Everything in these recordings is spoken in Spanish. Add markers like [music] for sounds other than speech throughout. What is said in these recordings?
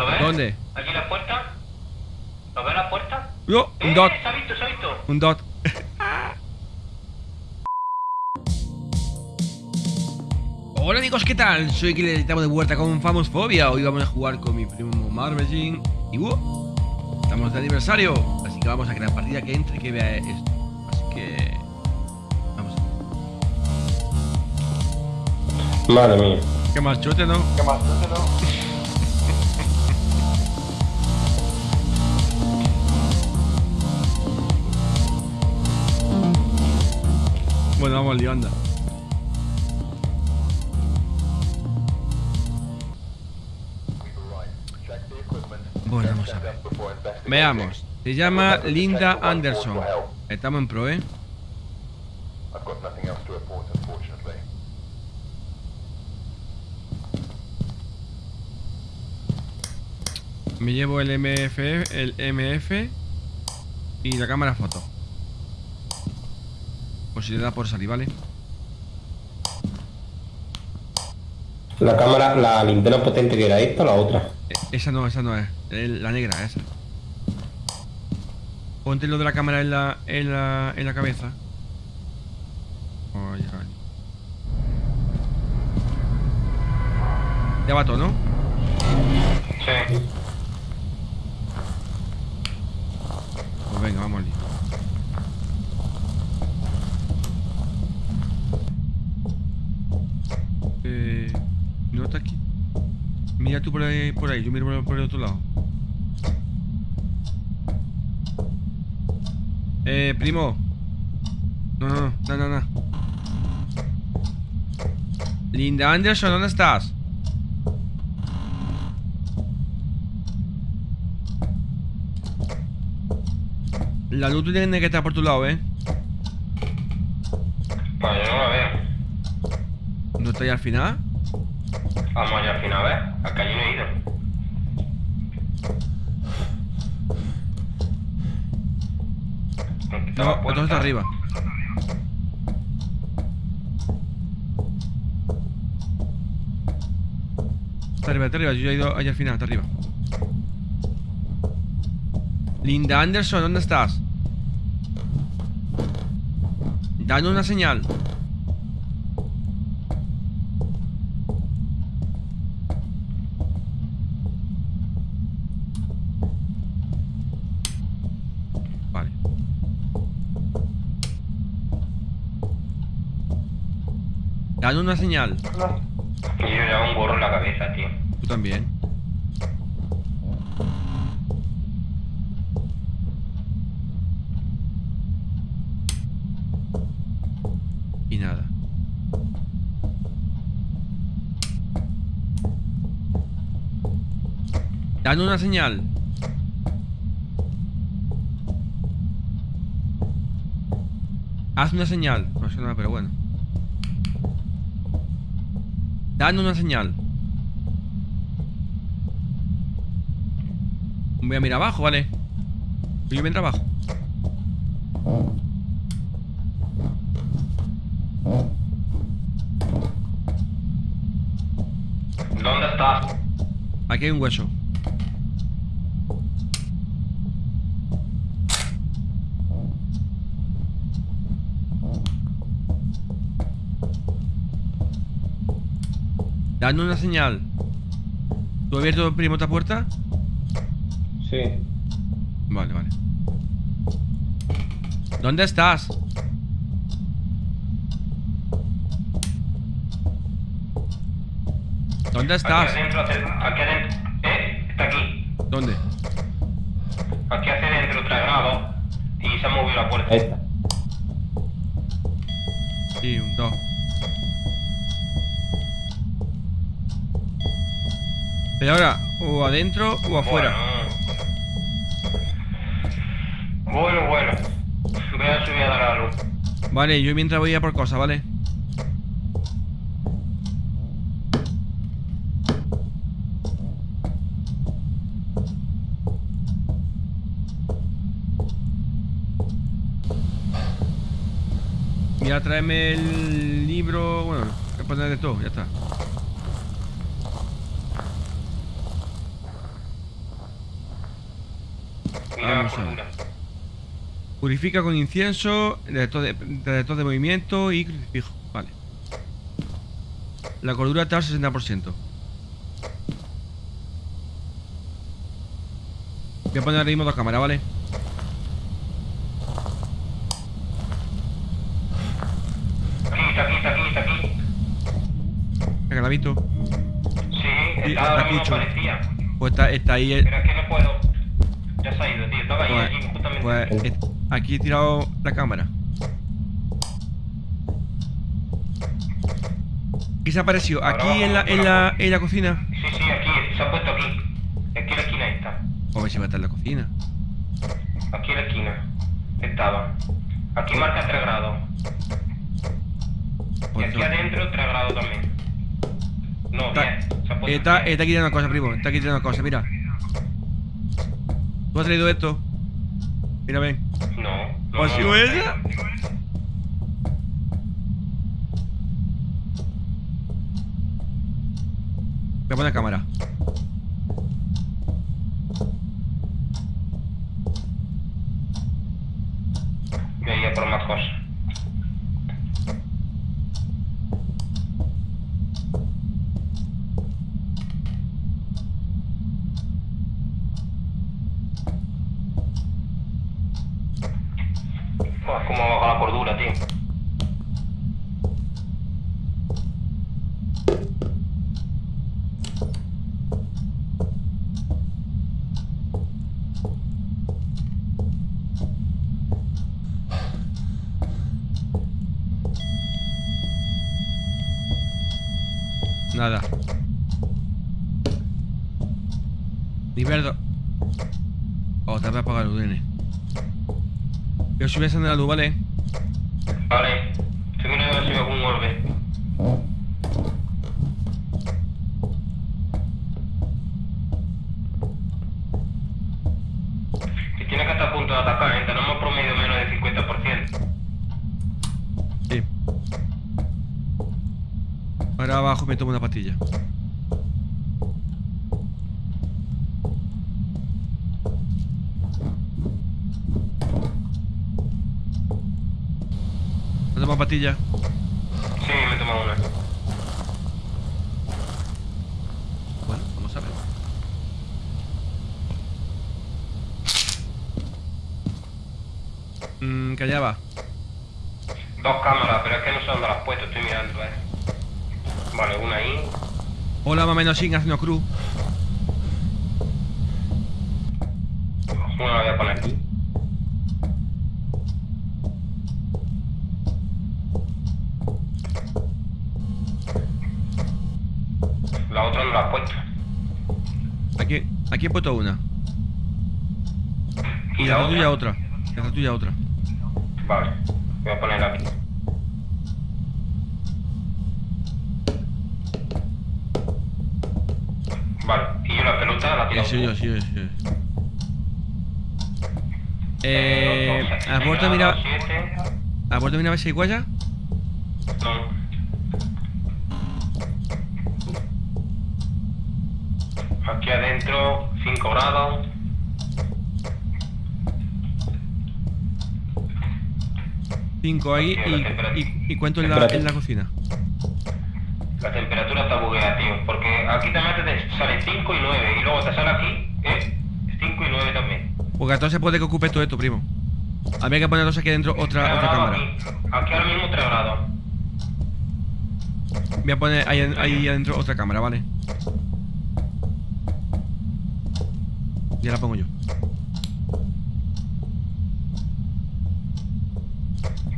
¿Lo ves? ¿Dónde? Aquí en la puerta. ¿Lo ves la puerta? Yo, un ¡Eh! dot, Se ha visto, se ha visto. un dot. [laughs] Hola amigos, ¿qué tal? Soy Killer y estamos de vuelta con Famosfobia. Hoy vamos a jugar con mi primo Marvelin y uh, estamos de aniversario, así que vamos a crear partida que entre y que vea esto. Así que vamos. Madre mía. ¿Qué más chote, no? ¿Qué más? Bueno, vamos al lío, anda. Bueno, vamos a ver. Veamos. Se llama Linda Anderson. Estamos en pro, ¿eh? I've got nothing else to report, unfortunately. Me llevo el MF, el MF y la cámara foto. Por si le da por salir, ¿vale? La cámara, la linterna potente que era esta o la otra. E- Esa no, esa no es. El- la negra, esa. Ponte lo de la cámara en la, en la, en la cabeza. Oh. Ya va todo, ¿no? Sí. Pues venga, vamos al lío. Eh, no está aquí. Mira tú por ahí, por ahí. Yo miro por, por el otro lado. Eh, primo. No, no, no, no, no. Linda Anderson, ¿dónde estás? La luz tiene que estar por tu lado, ¿eh? Pues yo no la veo. ¿No está ahí al final? Vamos allá al final, a ver. Acá yo no he ido. Aquí está No, entonces está arriba. Está arriba, está arriba. Yo ya he ido allá al final, está arriba. Linda Anderson, ¿dónde estás? Dame una señal. Vale. Dame una señal. Y yo llevo un gorro en la cabeza, tío. Tú también. Y nada. Dame una señal. Haz una señal. No sé nada, pero bueno. Dame una señal. Voy a mirar abajo, ¿vale? Yo mientras abajo. ¿Dónde estás? Aquí hay un hueso. Dame una señal. ¿Tú has abierto primo esta puerta? Sí. Vale, vale. ¿Dónde estás? ¿Dónde estás? Aquí adentro, aquí adentro. ¿Eh? Está aquí. ¿Dónde? Aquí hacia adentro, tres grados. Y se ha movido la puerta. Esta. Sí, un dos. Pero ahora, o adentro o afuera. Bueno, bueno. Voy a subir a dar la luz. Vale, yo mientras voy a por cosas, ¿vale? Mira, tráeme el libro. Bueno, voy a poner de todo, ya está. Vamos a ver. Purifica con incienso, detector de, detector de movimiento y crucifijo. Vale. La cordura está al 60%. Voy a poner ahora mismo dos cámaras, ¿vale? Aquí, está aquí, está aquí, está aquí. Venga, la visto. Sí, está ahora mismo aparecía. Pues está, está ahí. eh, Pero es que no puedo. Pues, justamente. pues, eh, aquí he tirado la cámara. ¿Qué se ha aparecido? ¿Aquí en la, en la, en la cocina? Sí, sí, aquí, se ha puesto aquí. Aquí en la esquina está. A ver si va a estar en la cocina. Aquí en la esquina. Estaba. Aquí marca 3 grados. Y aquí adentro 3 grados también. No, Está, bien. Se ha puesto está, bien. está quitando una cosa, primo. Está quitando una cosa, mira. ¿Tú has traído esto? Mira, ven. No. no, ¿O ha no, no, ella? Voy a poner cámara. Voy a ir a por más cosas. Buah, cómo baja la cordura, tío. Nada. Nivel 2. Otra vez apagar el UDN. Yo si voy a encender la luz. Vale. Estoy mirando a ver si veo algún orbe. Que tiene que estar a punto de atacar, ¿eh? Tenemos promedio menos del 50%. Sí. Ahora una pastilla. ¿No tomas pastilla? Sí, me he tomado una. Bueno, vamos a ver. Mmm, va. Dos cámaras, pero es que no sé dónde las has puesto, estoy mirando, eh. Vale, una ahí. Hola, más o menos sin haciendo cruz. Una la voy a poner aquí. La otra no la has puesto. Aquí, aquí he puesto una. Y la tuya otra. La tuya otra. Vale, voy a ponerla aquí. Sí, sí, sí, sí. Eh, ¿Has vuelto a mirar, ¿has vuelto a mirar a ver si hay guaya? No. Aquí adentro, 5 grados. Cinco ahí y, y, y cuánto en la, en la cocina. La temperatura está bugueada, tío. Porque aquí te metes, te sale 5 y 9. Y luego te sale aquí, ¿eh? 5 y 9 también. Porque entonces puede que ocupe todo esto, primo. Habría que poner entonces aquí dentro otra, otra cámara. Aquí. aquí ahora mismo 3 grados. Voy a poner ahí, ahí adentro otra cámara, ¿vale? Ya la pongo yo.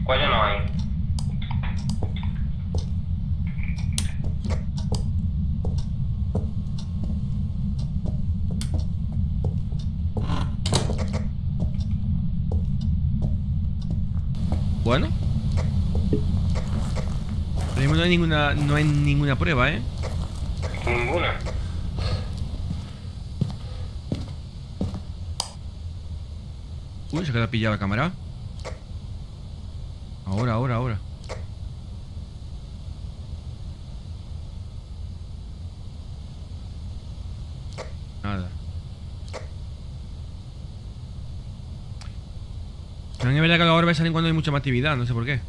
¿Cuál ya no hay? Bueno. Ahora mismo no hay ninguna, no hay ninguna prueba, ¿eh? Ninguna. Uy, se queda pillada la cámara. Ahora, ahora, ahora. Nada. También es verdad que los orbes salen cuando hay mucha más actividad, no sé por qué.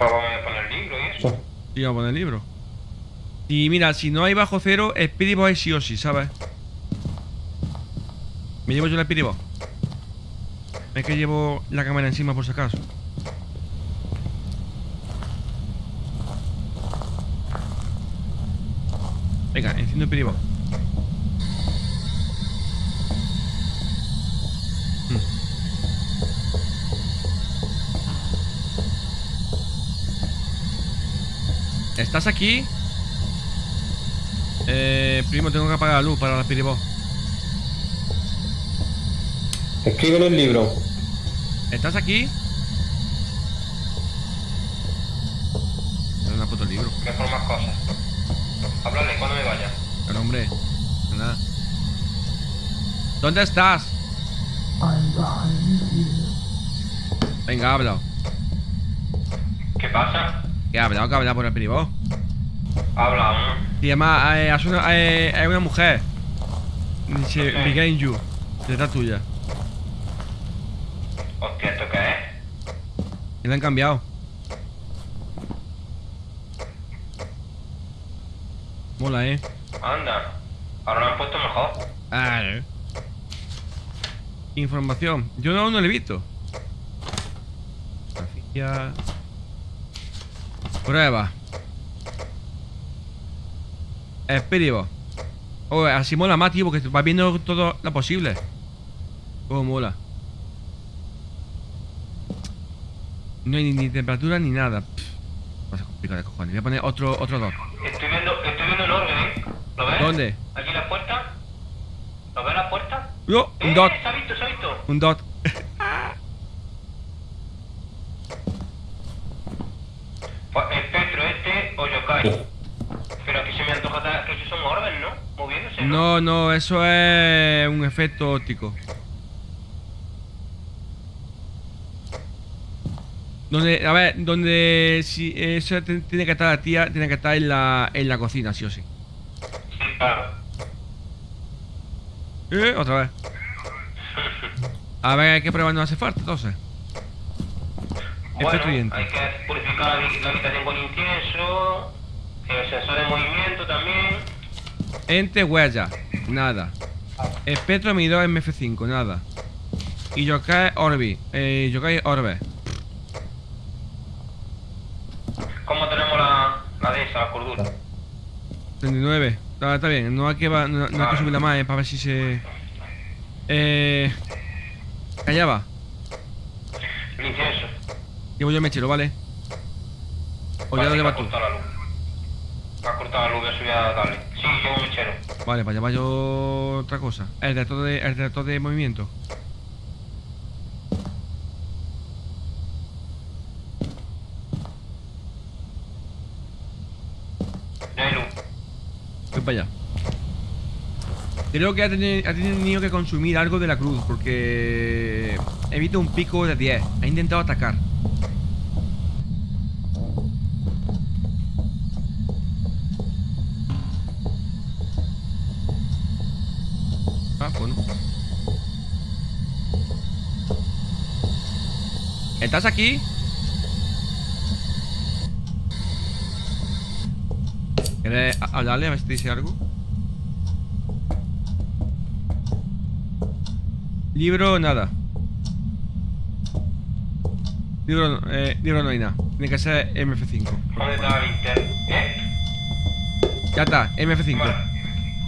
Pues vamos a poner libro y a poner libro. Y mira, si no hay bajo cero, Speedy Boy sí o sí, ¿sabes? Me llevo yo el Speedy Boy. Es que llevo la cámara encima por si acaso. Venga, enciendo el Speedy ¿Estás aquí? Eh, primo, tengo que apagar la luz para la Boy. Escribe en el libro. ¿Estás aquí? Es una puto libro. Que por más cosas. Háblale cuando me vaya. Pero hombre, nada. ¿Dónde estás? Venga, habla. ¿Qué pasa? ¿Qué ha hablado? ¿Qué ha hablado por el privado? Habla, ¿no? Y además, eh, es, una, eh, una mujer. Dice, Ok. behind you. Detrás tuya. Hostia, ¿esto qué es? Y la han cambiado. Mola, eh. Anda. Ahora lo han puesto mejor. Ah, eh. Información. Yo no, no lo he visto. Prueba. Espíritu. Oh, así mola más, tío, porque vas viendo todo lo posible. Oh, mola. No hay ni, ni temperatura ni nada. Pff, cosa complicada de cojones. Voy a poner otro, otro dos. Estoy viendo, estoy viendo el orden, ¿eh? ¿Lo ves? ¿Dónde? Aquí la puerta. ¿Lo ves la puerta? ¡No! Un ¡Eh! dot. Se ha visto, se ha visto. Un dot. Pues espectro Pero aquí se me antoja que esos son orbes, ¿no? Moviéndose, ¿no? No, no, eso es un efecto óptico. Donde, a ver, donde si eso tiene que estar la tía, tiene que estar en la, en la cocina, sí o sí. Sí, claro. Eh, otra vez. A ver, ¿qué prueba nos hace falta entonces? Bueno, hay que purificar la habitación con incienso. Sensor de movimiento también. Ente huella, nada. Espectro medidor MF5, nada. Y Yokai Orbi, eh, Yokai Orbe. ¿Cómo tenemos la, la de esa, la cordura? 39. Está, está bien, no hay que, va- no, no hay que subirla más, eh, para ver si se... Eh... Callaba. Llevo yo el mechero, ¿vale? O ya Vale, lo llevas tú. Ha cortado la luz, voy a subir a darle. Sí, llevo un mechero. Vale, para llevar yo otra cosa. El reactor de, el reactor de movimiento. Ya hay luz. Voy para allá. Creo que ha teni- ha tenido que consumir algo de la cruz porque he visto un pico de 10. Ha intentado atacar. Ah, bueno. ¿Estás aquí? ¿Quieres hablarle a ver si te dice algo? Libro, nada. Libro, eh, libro no hay nada. Tiene que ser MF5. ¿Dónde está la linterna? ¿Eh? Ya está, MF5. Vale.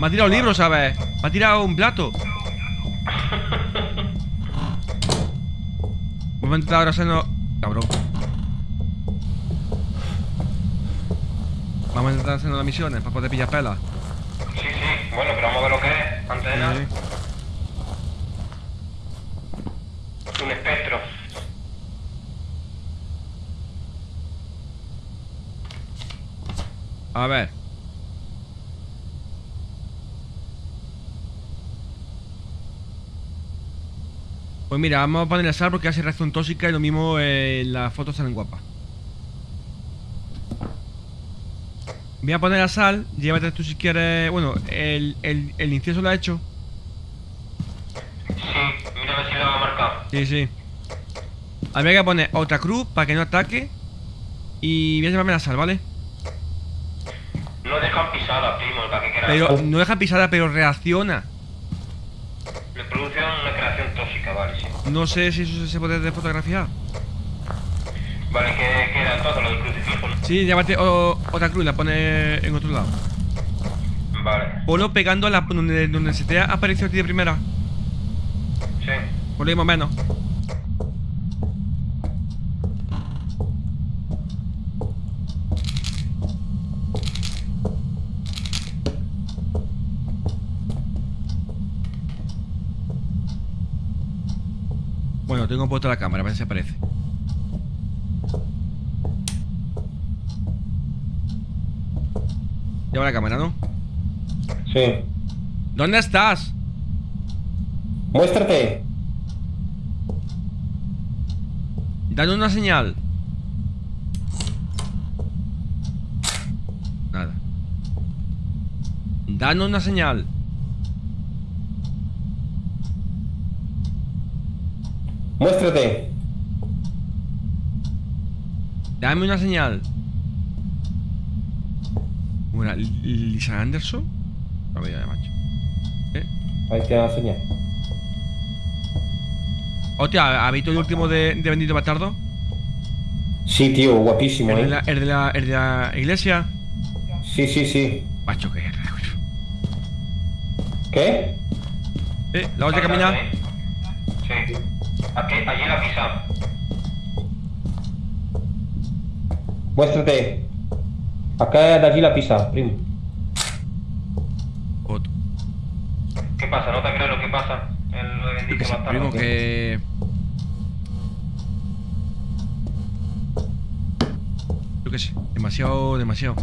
Me ha tirado un libro, ¿sabes? Me ha tirado un plato. Vamos a intentar ahora hacernos... Cabrón. Vamos a intentar hacernos las misiones para poder pillar pelas. Sí, sí. Bueno, pero vamos a ver lo que es. Antes de nada. Un espectro. A ver. Pues mira, vamos a ponerle sal porque hace reacción tóxica y lo mismo eh, las fotos salen guapas. Voy a poner la sal, llévate tú si quieres. Bueno, el, el, el incienso lo ha hecho. Sí, mira a ver si lo ha marcado. Sí, sí. Habría que poner otra cruz para que no ataque. Y voy a llevarme la sal, ¿vale? No dejan pisada, primo, para que quiera. Pero no deja pisada, pero reacciona. Le produce una creación tóxica, vale. No sé si eso se puede de fotografiar. Vale, que queda entonces lo del crucifijo, ¿no? Sí, llévate o- otra cruz, la pone en otro lado. Vale, Ponlo pegando a la, donde, donde se te ha aparecido a ti de primera. sí. Por ahí más o menos. Tengo puesta la cámara, a ver si aparece. Lleva la cámara, ¿no? Sí. ¿Dónde estás? Muéstrate. Dale una señal. Nada. Danos una señal. Muéstrate. Dame una señal. Bueno, Lisa Anderson. A ver, ya, macho. ¿Eh? Ahí tiene la señal. Hostia, ¿habéis visto el último de, de Bendito Bastardo? Sí, tío, guapísimo, ¿El de, ¿eh? la, el, de la, el de la iglesia? Sí, sí, sí. Macho, que ¿Qué? ¿Eh? ¿La otra camina? ¿eh? Sí. Aquí, allí la pisa. Muéstrate. Acá de allí la pisa, primo. Otro. ¿Qué pasa? ¿No te crees lo que pasa? Yo bendito que primo, que... Yo qué sé, demasiado, demasiado.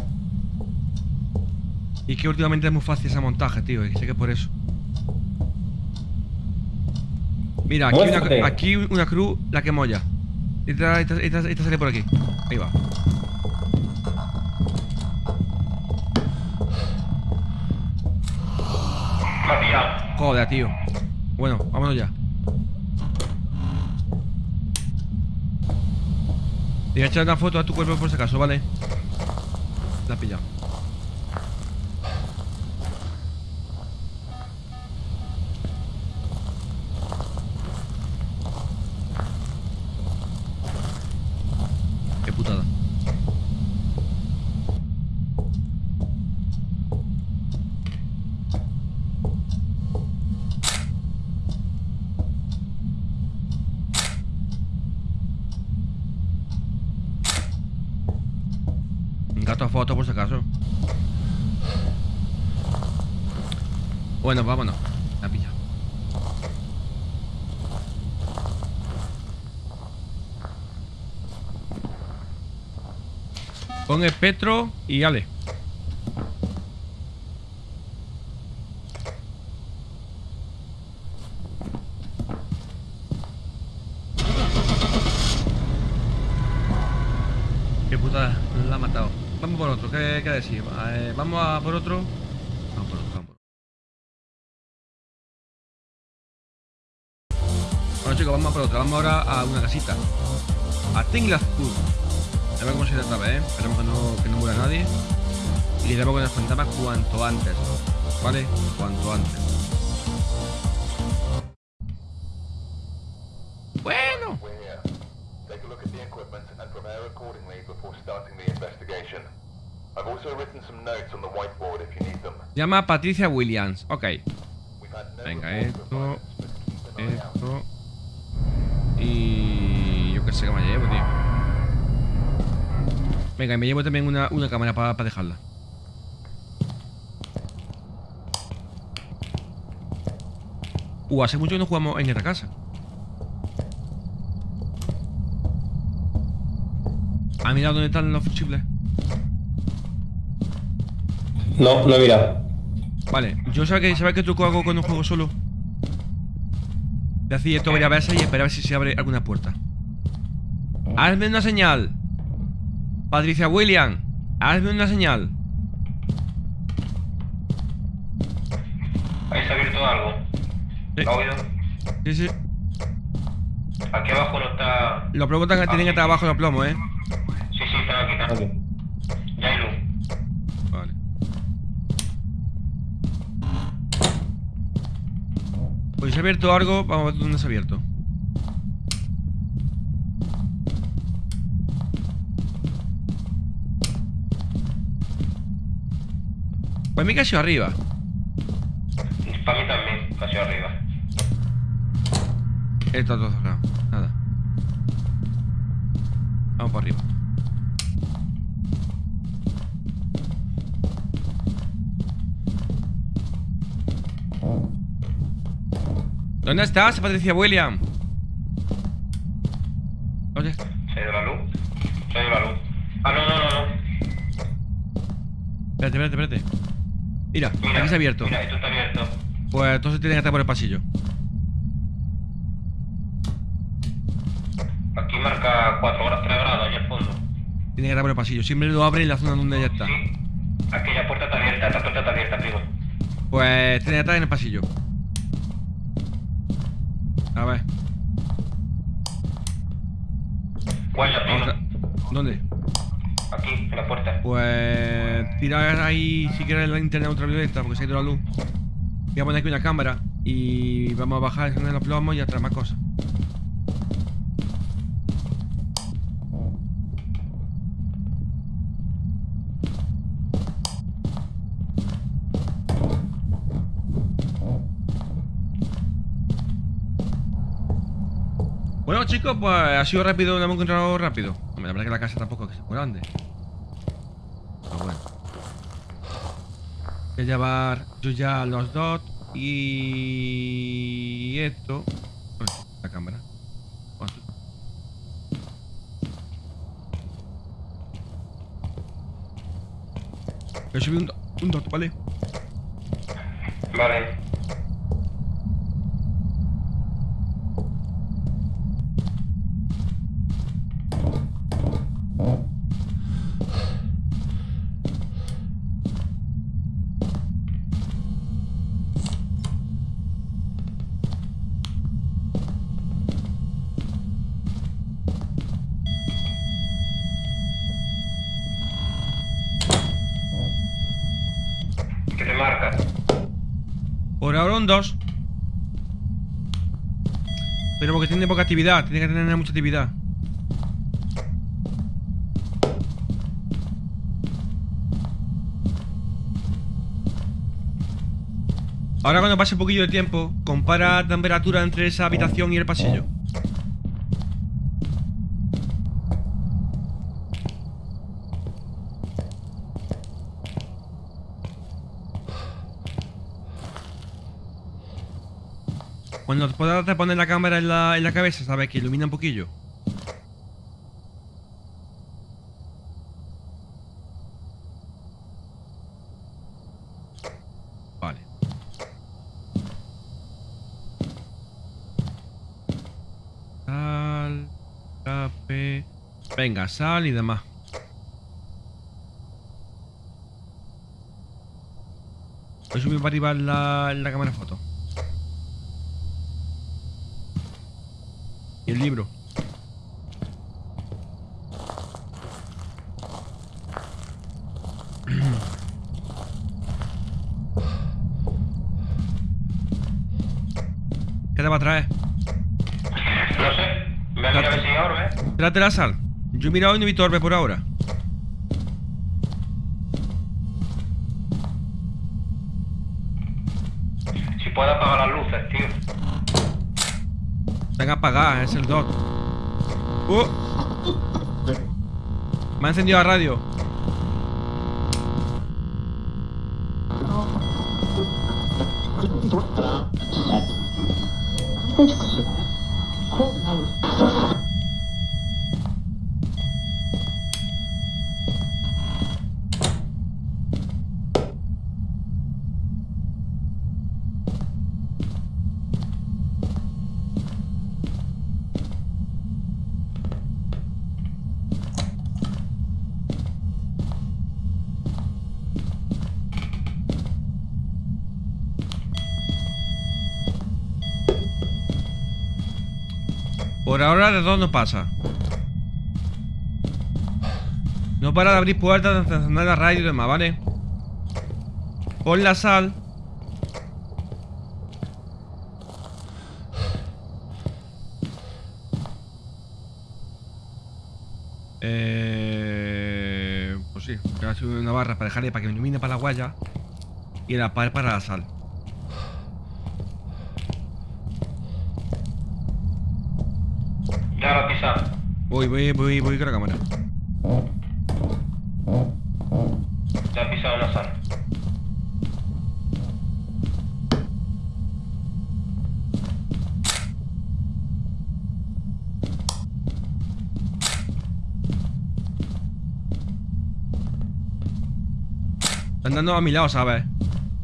Y es que últimamente es muy fácil ese montaje, tío, y sé que es por eso. Mira, aquí Muéstrate. una, aquí una cruz, la que molla. Esta, esta, esta, esta sale por aquí. Ahí va. Joder, tío. Bueno, vámonos ya. Te voy a echar una foto a tu cuerpo por si acaso, ¿vale? La has pillado. Qué putada. Un gato a foto por si acaso. Bueno, vámonos. La pilla. Pon espectro y ale. Qué putada, la ha matado. Vamos por otro, ¿qué, qué decir? Eh, vamos a por otro. Vamos por otro, vamos por otro. Bueno chicos, vamos a por otro. Vamos ahora a una casita. A Tinglath Food. A ver cómo se ¿eh? Esperemos que no, que no muera nadie. Y debemos que nos fantasmas cuanto antes. ¿Vale? Cuanto antes. Bueno. Take a look at the equipment and prepare accordingly before starting the investigation. Them. Llama Patricia Williams. Ok. Venga, esto. Esto. Y. Yo qué sé que me llevo, tío. Venga, y me llevo también una, una cámara para dejarla. Uh, hace mucho que no jugamos en esta casa. ¿Ha mirado dónde están los fusibles? No, no he mirado. Vale, yo sabía que, sabía que truco hago cuando juego solo. De así esto voy a verse y esperar a ver si se abre alguna puerta. Hazme una señal. Patricia William, hazme una señal. Ahí se ha abierto algo? Sí. ¿Lo? Sí. Aquí abajo no está... Los plomos tienen que ah. estar abajo los plomos, ¿eh? Sí, sí, están aquí, están aquí. Ha abierto algo, vamos a ver dónde se ha abierto. Pues mi casi arriba. Para mí también, casi arriba. Está todo cerrado. Nada. Vamos para arriba. ¿Dónde estás, Patricia William? Oye, ¿Se ha ido la luz? Se ha ido la luz. Ah, no, no, no, no. espérate, espérate, espérate. Mira, Mira, aquí se ha abierto. Mira, esto está abierto. Pues entonces tiene que estar por el pasillo. Aquí marca 4 grados, 3 grados, allá al fondo. Tiene que estar por el pasillo. Siempre lo abre en la zona donde ya está. Sí. Aquella puerta está abierta, esta puerta está abierta, primo. Pues tiene que estar en el pasillo. A ver. ¿Cuál es la vamos a- ¿Dónde? Aquí, en la puerta. Pues tira ahí si quieres la linterna ultravioleta porque se ha ido la luz. Voy a poner aquí una cámara y vamos a bajar encender los plomos y a traer más cosas. Chicos, pues ha sido rápido, lo hemos encontrado rápido. Hombre, la verdad que la casa tampoco es muy grande. Pero bueno. Voy a llevar yo ya los dos y esto. La cámara. Voy a subir un, do- un dot, ¿vale? Vale. Un 2. Pero porque tiene poca actividad, tiene que tener mucha actividad. Ahora cuando pase un poquillo de tiempo, compara temperatura entre esa habitación y el pasillo. Puedas te poner la cámara en la, en la cabeza, sabes que ilumina un poquillo. Vale. Sal, café. Venga, sal y demás. Voy a subir para arriba la, la cámara foto. El libro. [clears throat] ¿Qué te va a traer? No sé. Voy a ver si hay orbe. Trate la sal. Yo he mirado y no he visto orbe por ahora. Si puedo apagar las luces, tío. Apagadas, es el dot. ¡Uh! Me ha encendido la radio. Por ahora de todo no pasa. No para de abrir puertas, de encender la radio y demás, ¿vale? Pon la sal. Eh, pues sí, voy a subir una barra para dejarle para que me ilumine para la guaya y la par para la sal. Ya lo he pisado. Voy, voy, voy, voy con la cámara. He pisado la sal. Están dando a mi lado, ¿sabes?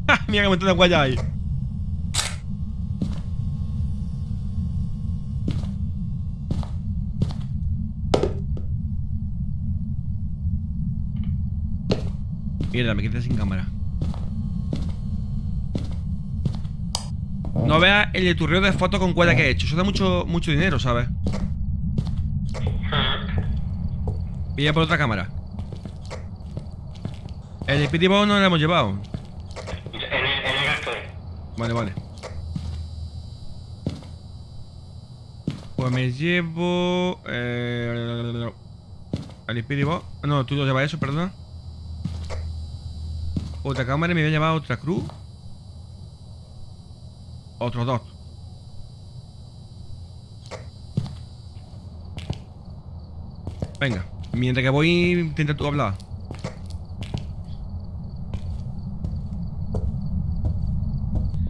¡Ja! [laughs] Mira que montón de guaya ahí. Mierda, me quedé sin cámara. No veas el turreo de fotos con cuerda que he hecho. Eso da mucho, mucho dinero, ¿sabes? Pilla por otra cámara. El Speedy Bow no lo hemos llevado. En el, en el. Vale, vale. Pues me llevo. Eh, al Speedy Bow. No, tú lo llevas eso, perdona. Otra cámara y me voy a llevar otra cruz. Otros dos. Venga, mientras que voy, intenta tú hablar.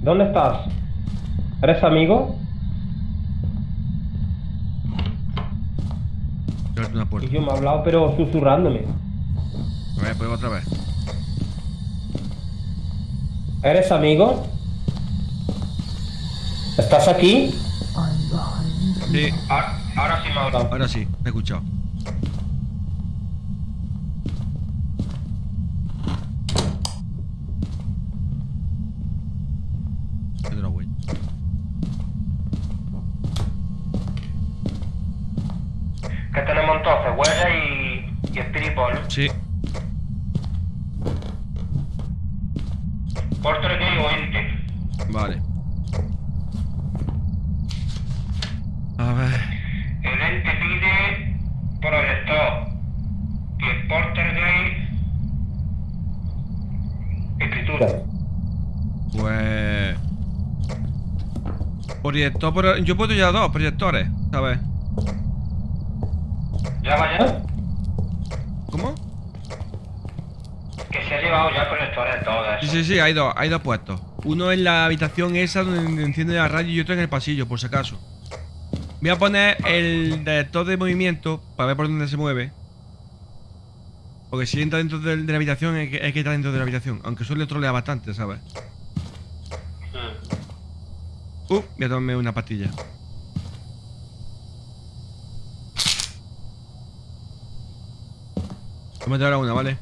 ¿Dónde estás? ¿Eres amigo? Y yo me ha hablado, pero susurrándome. A ver, pues otra vez. ¿Eres amigo? ¿Estás aquí? Sí, Ahora, ahora sí me ha hablado. ahora sí, me he escuchado. Dado. Que tenemos entonces huella y, y espiripol. Sí, Porter gay o ente. vale. A ver. El ente pide proyector. Y el porter gay. Escritura. Pues. Proyector, pero yo puedo llevar dos proyectores, ¿sabes? Ya vaya. ¿Cómo? Que se ha llevado ya proyectores todas. Sí, sí, sí, hay dos, hay dos puestos. Uno en la habitación esa donde enciende la radio y otro en el pasillo, por si acaso. Voy a poner el detector de movimiento para ver por dónde se mueve. Porque si entra dentro de, la habitación, es que, es que está dentro de la habitación. Aunque suele trolear bastante, ¿sabes? Uh, voy a tomarme una pastilla. Tómate ahora una, ¿vale?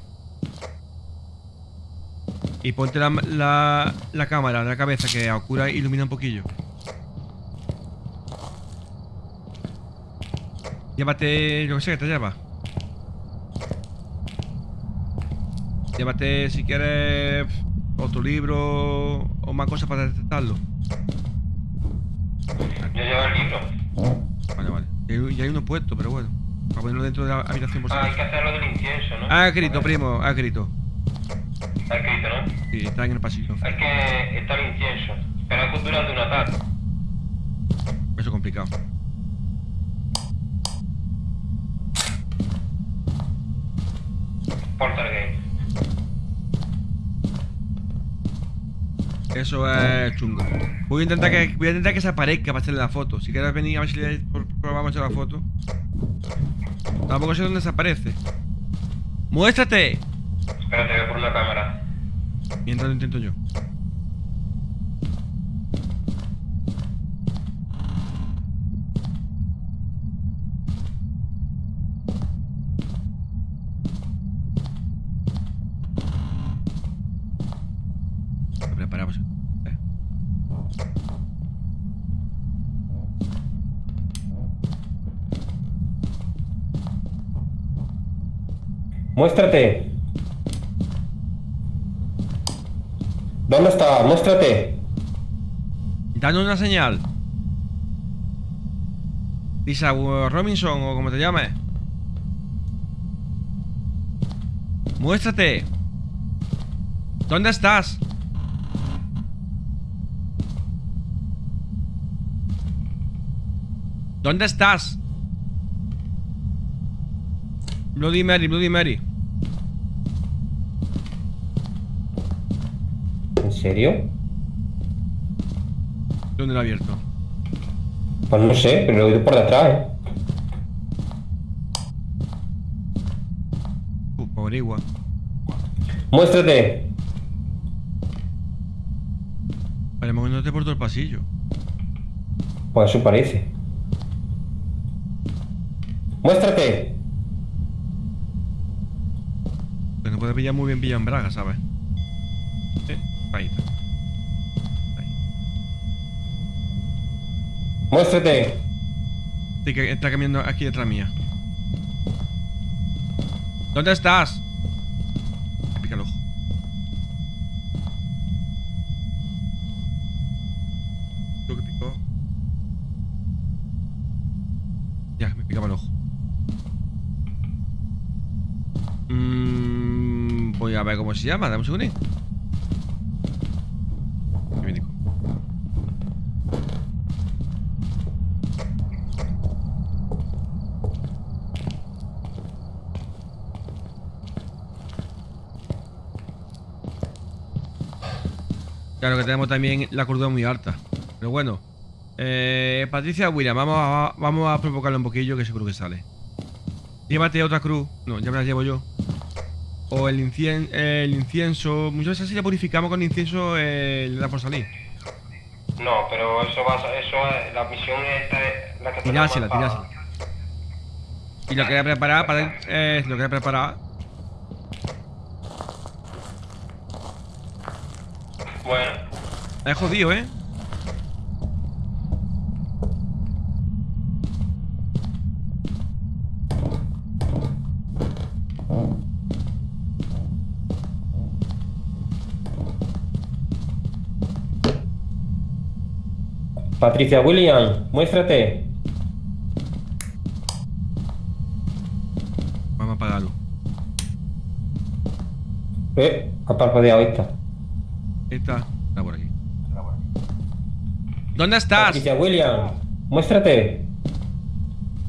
Y ponte la, la, cámara en la cabeza que a oscura ilumina un poquillo. Llévate, yo que sé, que te lleva. Llévate, si quieres, otro libro o más cosas para detectarlo. Yo llevo el libro. Vale, vale. Y hay, uno puesto, pero bueno. Para ponerlo dentro de la habitación por Ah, hay que hacerlo del incienso, ¿no? Ha escrito, primo, ha escrito. Está escrito, ¿no? Sí, está en el pasillo. Hay que estar el incienso. Pero durante un ataque. Eso es complicado. Porter Eso es chungo. Voy a intentar que, voy a intentar que se aparezca para hacerle la foto. Si quieres venir a ver si le probamos a hacer la foto. Tampoco sé dónde se aparece. ¡Muéstrate! Espérate, voy por una cámara. Mientras lo intento yo. Lo preparamos. Eh. Muéstrate. ¿Dónde está? Muéstrate. Danos una señal. Lisa Robinson o como te llames. Muéstrate. ¿Dónde estás? ¿Dónde estás? Bloody Mary, Bloody Mary. ¿En serio? ¿Dónde lo ha abierto? Pues no sé, pero lo he oído por detrás, ¿eh? Uh, averigua. Muéstrate. Vale, moviéndote por todo el pasillo. Pues eso parece. Muéstrate. Que no puede pillar muy bien pillado en Braga, ¿sabes? Eh, ahí está. Ahí. Muéstrate. Sí, que está caminando aquí detrás mía. ¿Dónde estás? Me pica el ojo. Creo que picó. Ya, me picaba el ojo. Mm, voy a ver cómo se llama, dame un Nico. Claro que tenemos también la cordura muy alta. Pero bueno. Eh, Patricia William, vamos a, vamos a provocarle un poquillo que seguro que sale. Llévate otra cruz. No, ya me la llevo yo. O el, incien- el incienso. Muchas veces si la purificamos con incienso eh, le da por salir. No, pero eso va a, eso es- la misión esta es la que Tirásela, tirásela. Y lo que voy a preparar para. Eh, lo que voy a preparar. Bueno, Es jodido, ¿eh? Patricia William, muéstrate. Vamos a apagarlo. Eh, ha parpadeado esta. Ahí está. Está por aquí. ¿Dónde estás? Patricia William, muéstrate.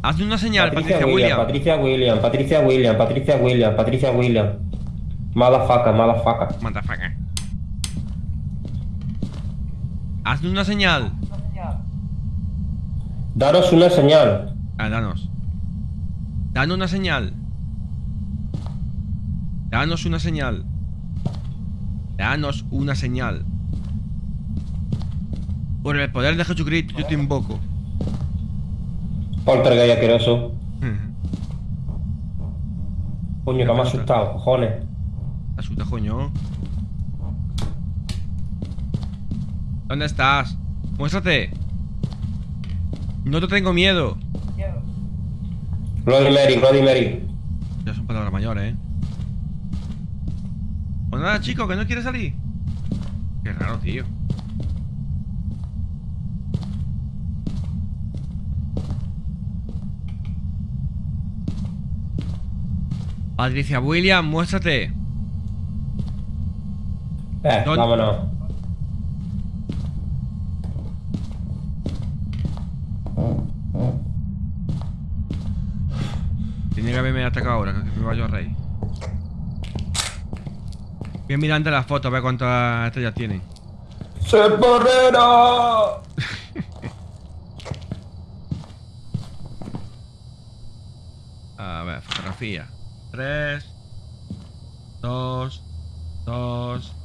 Hazme una señal, Patricia, Patricia, William, William. Patricia William, Patricia William, Patricia William, Patricia William. Mala faca, mala faca. Motherfucker. Hazme una señal. Daros una señal. Ah, danos. Danos una señal. Danos una señal. Danos una señal. Por el poder de Jesucristo yo te invoco. Poltergeist asqueroso. Coño, que me ha asustado, cojones. Asusta, coño. ¿Dónde estás? Muéstrate. No te tengo miedo. Bloody Mary, Bloody Mary. Ya son palabras mayores, ¿eh? Pues nada, chico, que no quiere salir. Qué raro, tío. Patricia William, muéstrate. Eh, vámonos. Tiene que haberme atacado ahora, que me vaya a reír. Voy a mirar antes las fotos a ver cuántas estrellas tienen. ¡Ser porrero! [laughs] A ver, fotografía. 3, 2, 2,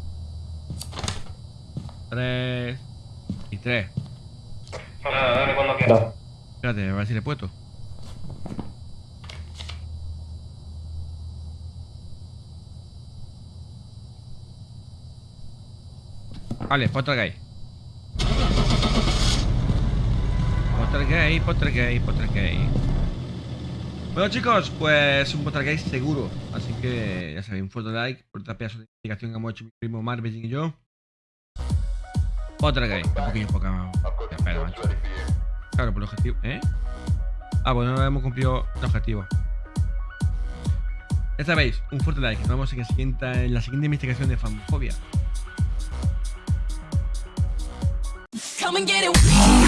3 y 3. nada, dale cuando quieras. No. Espérate, a ver si le he puesto. Vale, Pottergate. Pottergate, Pottergate, Pottergate. Bueno chicos, pues un poltergeist seguro. Así que ya sabéis, un fuerte like por esta pedazo de investigación que hemos hecho mi primo Marvin y yo. Poltergeist, un poquillo poca más. Claro, por el objetivo. ¿Eh? Ah, bueno, no hemos cumplido el objetivo. Ya sabéis, un fuerte like. Nos vemos en, siguiente- en la siguiente investigación de Famofobia. Come and get it.